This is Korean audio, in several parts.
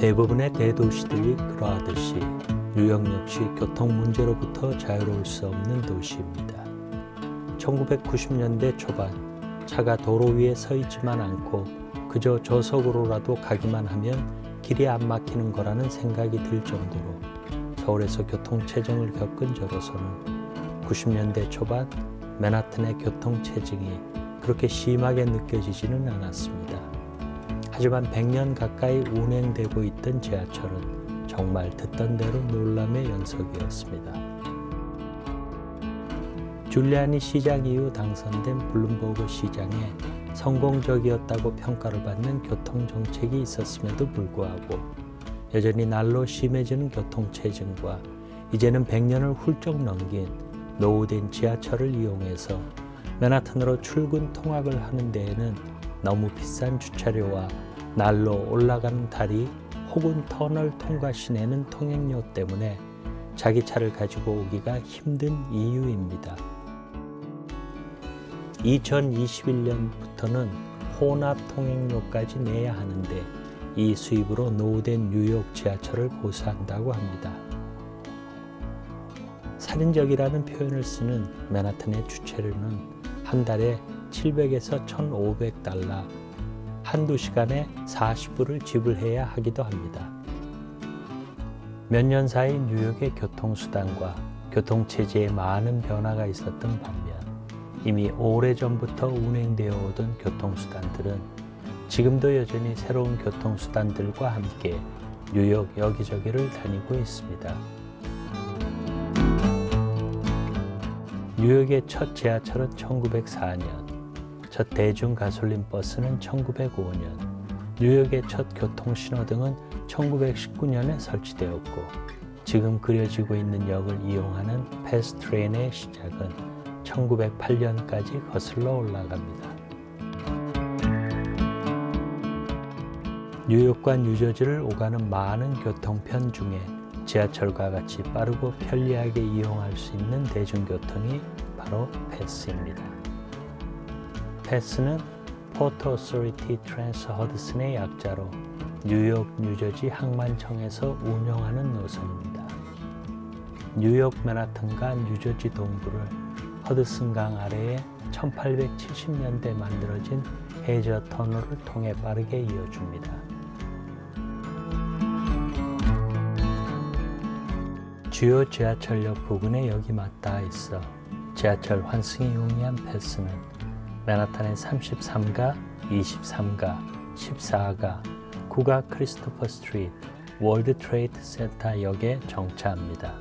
대부분의 대도시들이 그러하듯이 뉴욕 역시 교통 문제로부터 자유로울 수 없는 도시입니다. 1990년대 초반 차가 도로 위에 서 있지만 않고 그저 저속으로라도 가기만 하면 길이 안 막히는 거라는 생각이 들 정도로 서울에서 교통체증을 겪은 저로서는 90년대 초반 맨하튼의 교통체증이 그렇게 심하게 느껴지지는 않았습니다. 하지만 100년 가까이 운행되고 있던 지하철은 정말 듣던 대로 놀람의 연속이었습니다. 줄리아니 시장 이후 당선된 블룸버그 시장에 성공적이었다고 평가를 받는 교통정책이 있었음에도 불구하고 여전히 날로 심해지는 교통체증과 이제는 100년을 훌쩍 넘긴 노후된 지하철을 이용해서 맨하탄으로 출근 통학을 하는 데에는 너무 비싼 주차료와 날로 올라가는 다리 혹은 터널 통과 시내는 통행료 때문에 자기 차를 가지고 오기가 힘든 이유입니다. 2021년부터는 혼합 통행료까지 내야 하는데 이 수입으로 노후된 뉴욕 지하철을 보수한다고 합니다. 살인적이라는 표현을 쓰는 맨하튼의 주차료는 한 달에 700에서 1,500달러, 한두 시간에 40불을 지불해야 하기도 합니다. 몇 년 사이 뉴욕의 교통수단과 교통체제에 많은 변화가 있었던 반면 이미 오래전부터 운행되어 오던 교통수단들은 지금도 여전히 새로운 교통수단들과 함께 뉴욕 여기저기를 다니고 있습니다. 뉴욕의 첫 지하철은 1904년, 첫 대중 가솔린 버스는 1905년, 뉴욕의 첫 교통신호등은 1919년에 설치되었고 지금 그려지고 있는 역을 이용하는 패스트트레인의 시작은 1908년까지 거슬러 올라갑니다. 뉴욕과 뉴저지를 오가는 많은 교통편 중에 지하철과 같이 빠르고 편리하게 이용할 수 있는 대중교통이 바로 패스입니다. 패스는 Port Authority Trans-Hudson의 약자로 뉴욕, 뉴저지 항만청에서 운영하는 노선입니다. 뉴욕 맨하튼과 뉴저지 동부를 허드슨강 아래에 1870년대 만들어진 해저 터널을 통해 빠르게 이어줍니다. 주요 지하철역 부근에 역이 맞닿아 있어 지하철 환승이 용이한 패스는 맨하탄의 33가, 23가, 14가, 9가 크리스토퍼 스트리트, 월드 트레이드 센터 역에 정차합니다.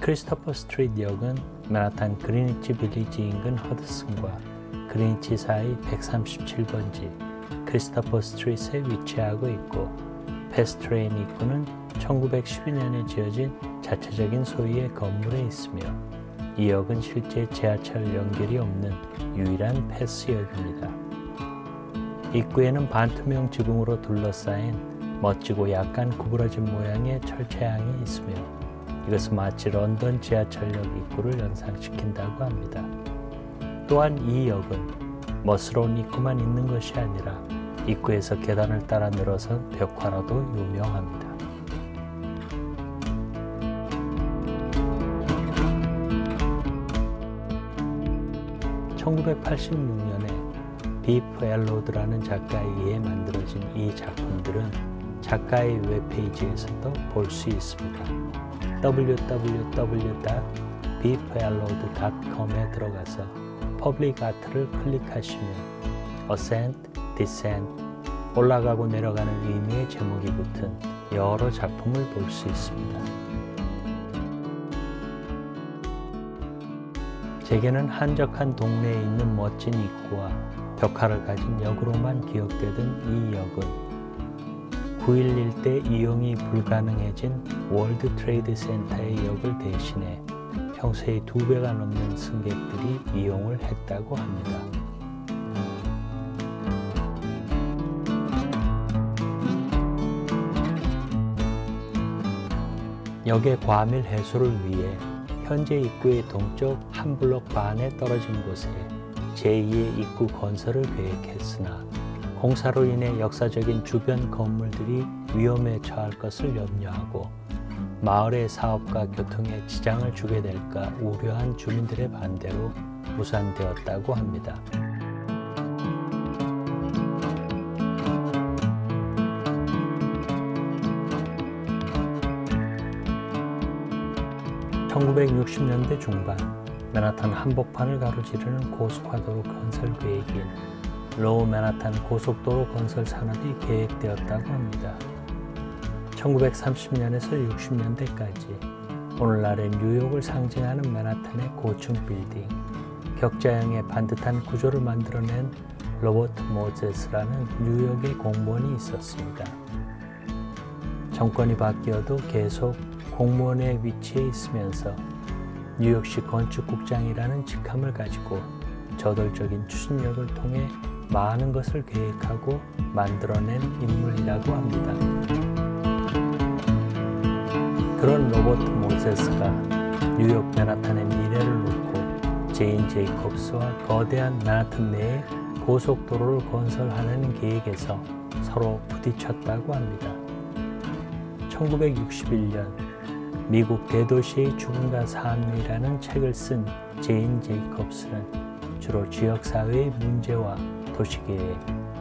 크리스토퍼 스트리트 역은 맨하탄 그리니치 빌리지 인근 허드슨과 그리니치 사이 137번지 크리스토퍼 스트리트에 위치하고 있고 PATH train 입구는 1912년에 지어진 자체적인 소유의 건물에 있으며 이 역은 실제 지하철 연결이 없는 유일한 PATH역입니다. 입구에는 반투명 지붕으로 둘러싸인 멋지고 약간 구부러진 모양의 철제 차양이 있으며 이것은 마치 런던 지하철역 입구를 연상시킨다고 합니다. 또한 이 역은 멋스러운 입구만 있는 것이 아니라 입구에서 계단을 따라 늘어선 벽화로도 유명합니다. 1986년에 비프 엘로드라는 작가에 의해 만들어진 이 작품들은 작가의 웹페이지에서도 볼 수 있습니다. www.beefellowed.com에 들어가서 public art를 클릭하시면 Ascent, Descent, 올라가고 내려가는 의미의 제목이 붙은 여러 작품을 볼 수 있습니다. 제게는 한적한 동네에 있는 멋진 입구와 벽화를 가진 역으로만 기억되던 이 역은 9.11 때 이용이 불가능해진 월드 트레이드 센터의 역을 대신해 평소의 두 배가 넘는 승객들이 이용을 했다고 합니다. 역의 과밀 해소를 위해 현재 입구의 동쪽 한 블록 반에 떨어진 곳에 제2의 입구 건설을 계획했으나 공사로 인해 역사적인 주변 건물들이 위험에 처할 것을 염려하고 마을의 사업과 교통에 지장을 주게 될까 우려한 주민들의 반대로 무산되었다고 합니다. 1960년대 중반 맨하탄 한복판을 가로지르는 고속화도로 건설 계획인 로어 맨하탄 고속도로 건설 사업이 계획되었다고 합니다. 1930년에서 60년대까지 오늘날의 뉴욕을 상징하는 맨하탄의 고층 빌딩, 격자형의 반듯한 구조를 만들어낸 로버트 모제스라는 뉴욕의 공무원이 있었습니다. 정권이 바뀌어도 계속 공무원의 위치에 있으면서 뉴욕시 건축국장이라는 직함을 가지고 저돌적인 추진력을 통해 많은 것을 계획하고 만들어낸 인물이라고 합니다. 그런 로버트 모제스가 뉴욕 맨하탄의 미래를 놓고 제인 제이콥스와 거대한 맨하탄 내에 고속도로를 건설하려는 계획에서 서로 부딪혔다고 합니다. 1961년 미국 대도시의 죽음과 삶이라는 책을 쓴 제인 제이콥스는 주로 지역사회의 문제와 도시계획,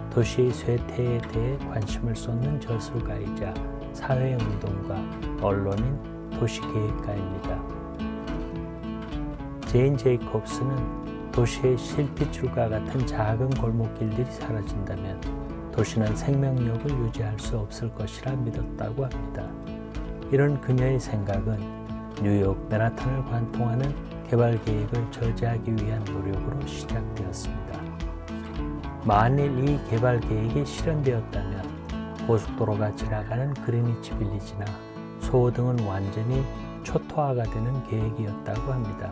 도시의 쇠퇴에 대해 관심을 쏟는 저술가이자 사회운동가, 언론인, 도시계획가입니다. 제인 제이콥스는 도시의 실핏줄과 같은 작은 골목길들이 사라진다면 도시는 생명력을 유지할 수 없을 것이라 믿었다고 합니다. 이런 그녀의 생각은 뉴욕 맨하탄을 관통하는 개발 계획을 저지하기 위한 노력으로 시작되었습니다. 만일 이 개발 계획이 실현되었다면 고속도로가 지나가는 그리니치 빌리지나 소호 등은 완전히 초토화가 되는 계획이었다고 합니다.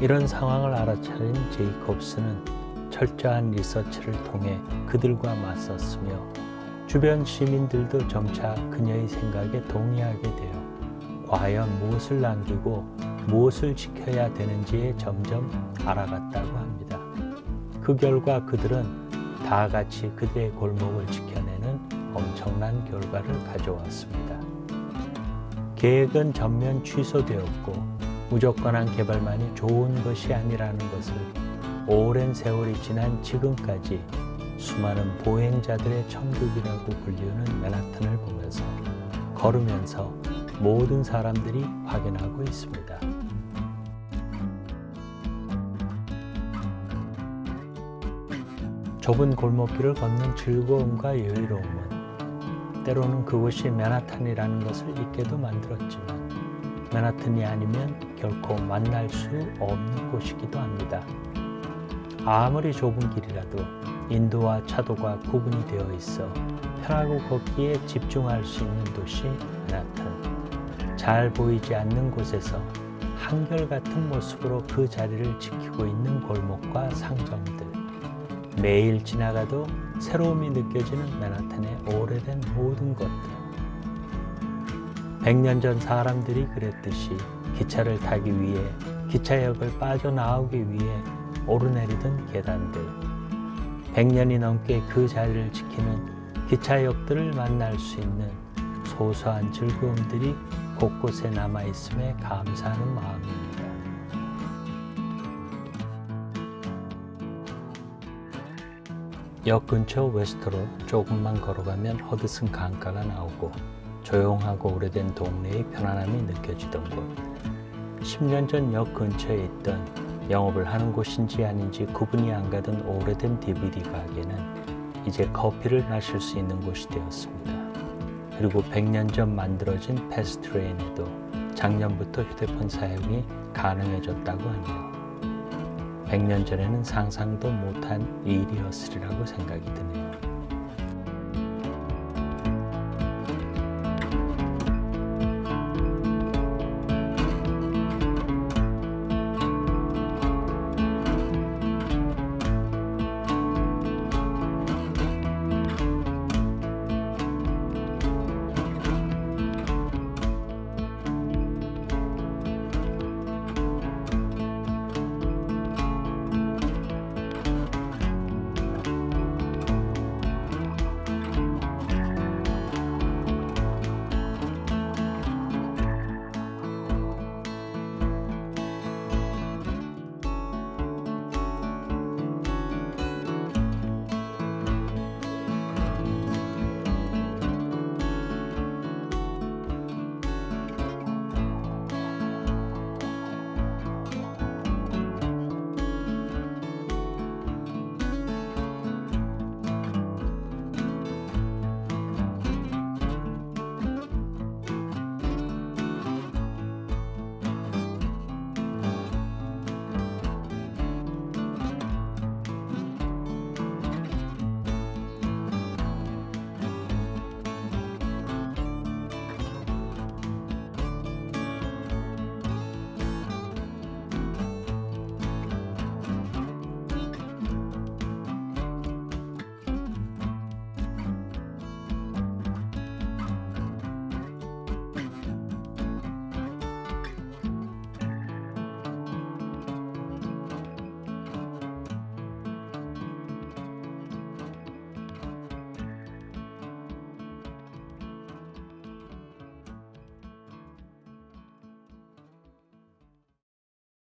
이런 상황을 알아차린 제이콥스는 철저한 리서치를 통해 그들과 맞섰으며 주변 시민들도 점차 그녀의 생각에 동의하게 되어 과연 무엇을 남기고 무엇을 지켜야 되는지에 점점 알아갔다고 합니다. 그 결과 그들은 다 같이 그들의 골목을 지켜내는 엄청난 결과를 가져왔습니다. 계획은 전면 취소되었고 무조건한 개발만이 좋은 것이 아니라는 것을 오랜 세월이 지난 지금까지 수많은 보행자들의 천국이라고 불리우는 맨하탄을 보면서 걸으면서 모든 사람들이 확인하고 있습니다. 좁은 골목길을 걷는 즐거움과 여유로움은 때로는 그곳이 맨하탄이라는 것을 잊게도 만들었지만 맨하탄이 아니면 결코 만날 수 없는 곳이기도 합니다. 아무리 좁은 길이라도 인도와 차도가 구분이 되어 있어 편하고 걷기에 집중할 수 있는 도시 맨하탄. 잘 보이지 않는 곳에서 한결같은 모습으로 그 자리를 지키고 있는 골목과 상점들. 매일 지나가도 새로움이 느껴지는 맨하탄의 오래된 모든 것들. 100년 전 사람들이 그랬듯이 기차를 타기 위해 기차역을 빠져나오기 위해 오르내리던 계단들 100년이 넘게 그 자리를 지키는 기차역들을 만날 수 있는 소소한 즐거움들이 곳곳에 남아있음에 감사하는 마음입니다. 역 근처 웨스트로 조금만 걸어가면 허드슨 강가가 나오고 조용하고 오래된 동네의 편안함이 느껴지던 곳 10년 전 역 근처에 있던 영업을 하는 곳인지 아닌지 구분이 안 가던 오래된 DVD 가게는 이제 커피를 마실 수 있는 곳이 되었습니다. 그리고 100년 전 만들어진 패스트레인에도 작년부터 휴대폰 사용이 가능해졌다고 하네요. 100년 전에는 상상도 못한 일이었으리라고 생각이 드네요.